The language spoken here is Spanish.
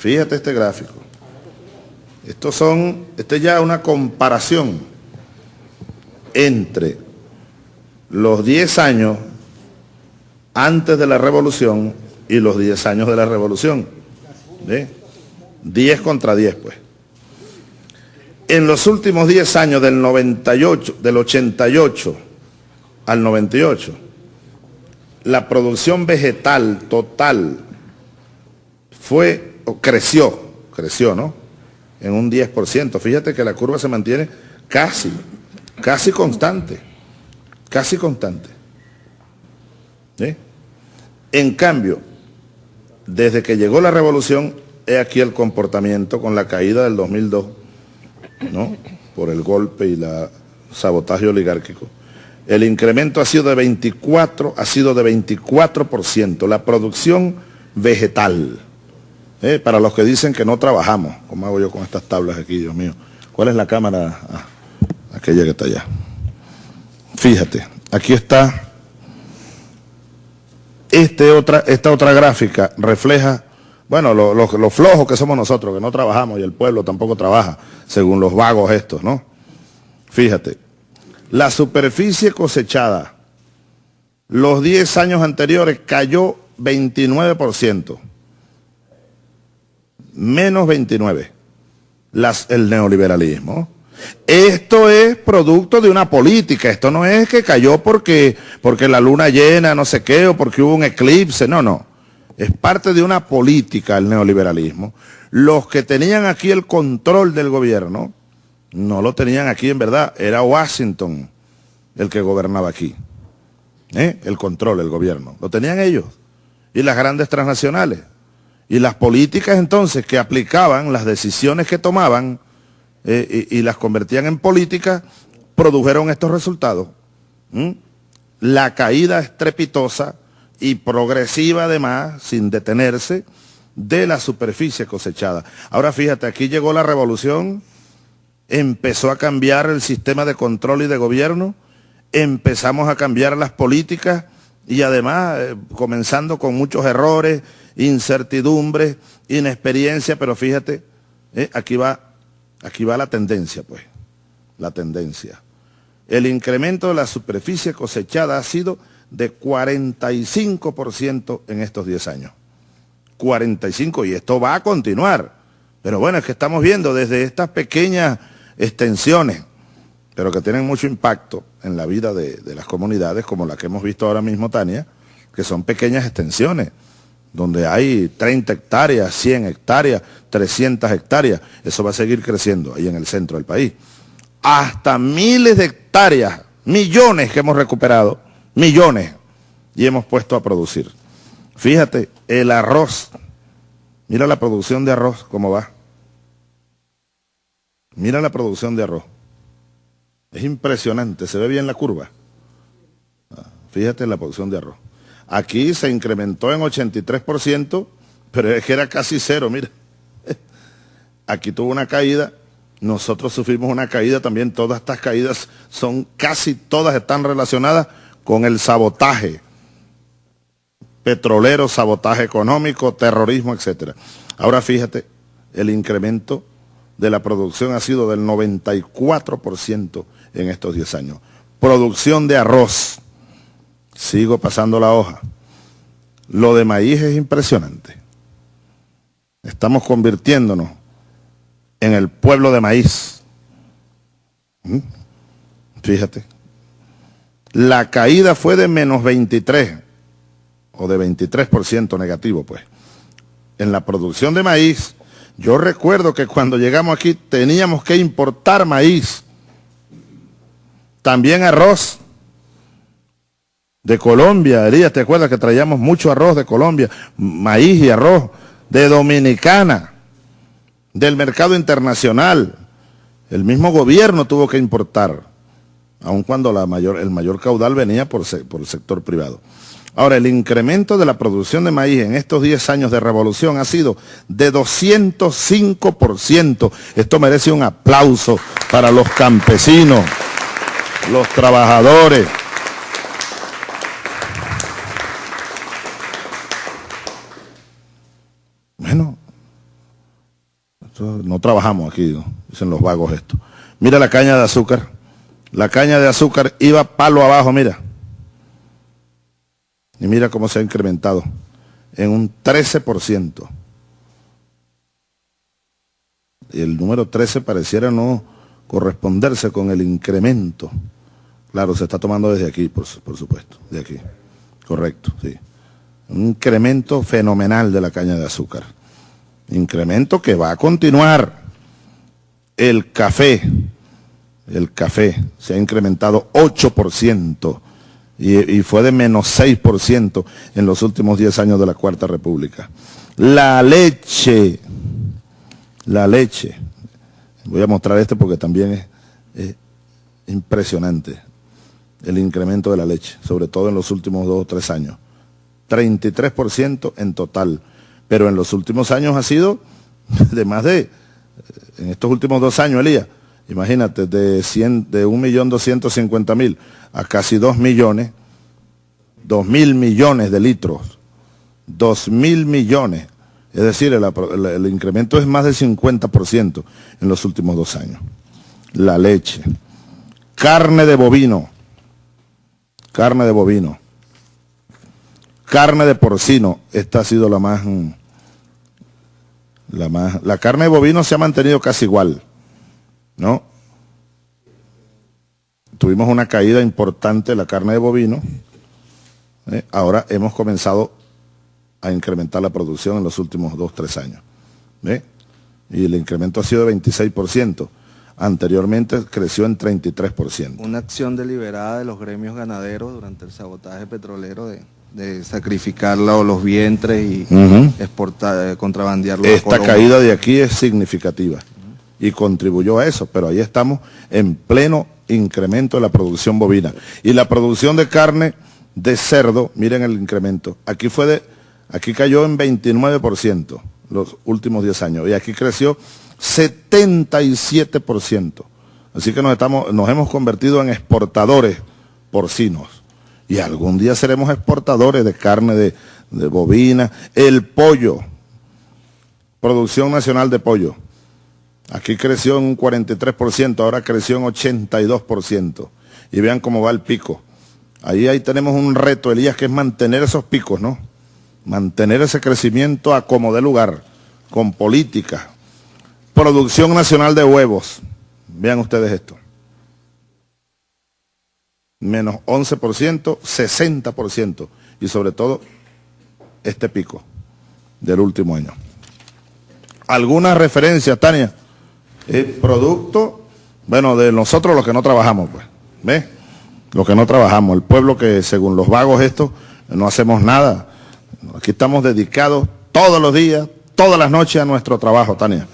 Fíjate este gráfico. Estos son, esta es ya una comparación entre los 10 años antes de la revolución y los 10 años de la revolución. ¿Ve? 10 contra 10, pues. En los últimos 10 años del 98, del 88 al 98, la producción vegetal total fue, creció, creció, ¿no? En un 10%. Fíjate que la curva se mantiene casi, casi constante, casi constante. En cambio, desde que llegó la revolución, he aquí el comportamiento con la caída del 2002, ¿no? Por el golpe y el sabotaje oligárquico el incremento ha sido de 24, ha sido de 24%, la producción vegetal. Eh, para los que dicen que no trabajamos, como hago yo con estas tablas aquí, Dios mío. ¿Cuál es la cámara? Ah, aquella que está allá. Fíjate, aquí está. Este otra, esta otra gráfica refleja, bueno, lo, lo flojos que somos nosotros, que no trabajamos y el pueblo tampoco trabaja, según los vagos estos, ¿no? Fíjate, la superficie cosechada los 10 años anteriores cayó 29%. Menos 29. Las, el neoliberalismo. Esto es producto de una política. Esto no es que cayó porque, porque la luna llena, no sé qué, o porque hubo un eclipse. No, no. Es parte de una política el neoliberalismo. Los que tenían aquí el control del gobierno no lo tenían aquí en verdad, era Washington el que gobernaba aquí. ¿eh? El control, el gobierno. Lo tenían ellos. Y las grandes transnacionales. Y las políticas entonces que aplicaban, las decisiones que tomaban eh, y, las convertían en políticas, produjeron estos resultados. La caída estrepitosa y progresiva además, sin detenerse, de la superficie cosechada. Ahora fíjate, aquí llegó la revolución empezó a cambiar el sistema de control y de gobierno, empezamos a cambiar las políticas y además eh, comenzando con muchos errores, incertidumbres, inexperiencia, pero fíjate, eh, aquí, va, aquí va la tendencia, pues, la tendencia. El incremento de la superficie cosechada ha sido de 45% en estos 10 años. 45, y esto va a continuar. Pero bueno, es que estamos viendo desde estas pequeñas extensiones, pero que tienen mucho impacto en la vida de, las comunidades, como la que hemos visto ahora mismo, Tania, que son pequeñas extensiones, donde hay 30 hectáreas, 100 hectáreas, 300 hectáreas, eso va a seguir creciendo ahí en el centro del país. Hasta miles de hectáreas, millones que hemos recuperado, millones, y hemos puesto a producir. Fíjate, el arroz, mira la producción de arroz, cómo va. Mira la producción de arroz. Es impresionante, se ve bien la curva. Ah, fíjate la producción de arroz. Aquí se incrementó en 83%, pero es que era casi cero, mira. Aquí tuvo una caída, nosotros sufrimos una caída también, todas estas caídas son, casi todas están relacionadas con el sabotaje petrolero, sabotaje económico, terrorismo, etc. Ahora fíjate el incremento de la producción ha sido del 94% en estos 10 años. Producción de arroz. Sigo pasando la hoja. Lo de maíz es impresionante. Estamos convirtiéndonos en el pueblo de maíz. ¿Mm? Fíjate. La caída fue de menos 23, o de 23% negativo, pues. En la producción de maíz yo recuerdo que cuando llegamos aquí teníamos que importar maíz, también arroz de Colombia, Elías, ¿te acuerdas que traíamos mucho arroz de Colombia? Maíz y arroz de Dominicana, del mercado internacional. El mismo gobierno tuvo que importar, aun cuando el mayor caudal venía por, por el sector privado. Ahora, el incremento de la producción de maíz en estos 10 años de revolución ha sido de 205%. Esto merece un aplauso para los campesinos, los trabajadores. Bueno, no trabajamos aquí, dicen los vagos esto. Mira la caña de azúcar. La caña de azúcar iba palo abajo, mira. Y mira cómo se ha incrementado en un 13%. Y el número 13 pareciera no corresponderse con el incremento. Claro, se está tomando desde aquí, por, supuesto, de aquí. Correcto, sí. Un incremento fenomenal de la caña de azúcar. Incremento que va a continuar. El café, el café se ha incrementado 8% y, fue de menos 6% en los últimos 10 años de la Cuarta República. La leche, la leche, voy a mostrar este porque también es, impresionante el incremento de la leche, sobre todo en los últimos dos o tres años. 33% en total, pero en los últimos años ha sido de más de, en estos últimos dos años, Elías, imagínate, de, 100, de 1.250.000 a casi 2 millones, 2 mil millones de litros, 2 mil millones, es decir, el, incremento es más del 50% en los últimos dos años. La leche, carne de bovino, carne de bovino, carne de porcino, esta ha sido la más, la más, la carne de bovino se ha mantenido casi igual, ¿no? Tuvimos una caída importante de la carne de bovino, ¿eh? ahora hemos comenzado a incrementar la producción en los últimos dos, tres años. Y el incremento ha sido de 26%. Anteriormente creció en 33%. Una acción deliberada de los gremios ganaderos durante el sabotaje petrolero de, de sacrificar los vientres y exportar, eh, contrabandearlo. Esta caída de aquí es significativa y contribuyó a eso, pero ahí estamos en pleno incremento de la producción bovina. Y la producción de carne de cerdo, miren el incremento, aquí fue de, aquí cayó en 29% los últimos 10 años y aquí creció 77%. Así que nos, estamos, nos hemos convertido en exportadores porcinos y algún día seremos exportadores de carne de, de bovina, el pollo, producción nacional de pollo. Aquí creció en un 43%, ahora creció en 82%. Y vean cómo va el pico. Ahí, ahí tenemos un reto, Elías, que es mantener esos picos, ¿no? Mantener ese crecimiento a como de lugar, con política. Producción nacional de huevos. Vean ustedes esto. Menos 11%, 60%. Y sobre todo, este pico del último año. ¿Alguna referencia, Tania? Producto, bueno, de nosotros los que no trabajamos, pues. ¿Ves? Los que no trabajamos, el pueblo que según los vagos estos no hacemos nada. Aquí estamos dedicados todos los días, todas las noches a nuestro trabajo, Tania.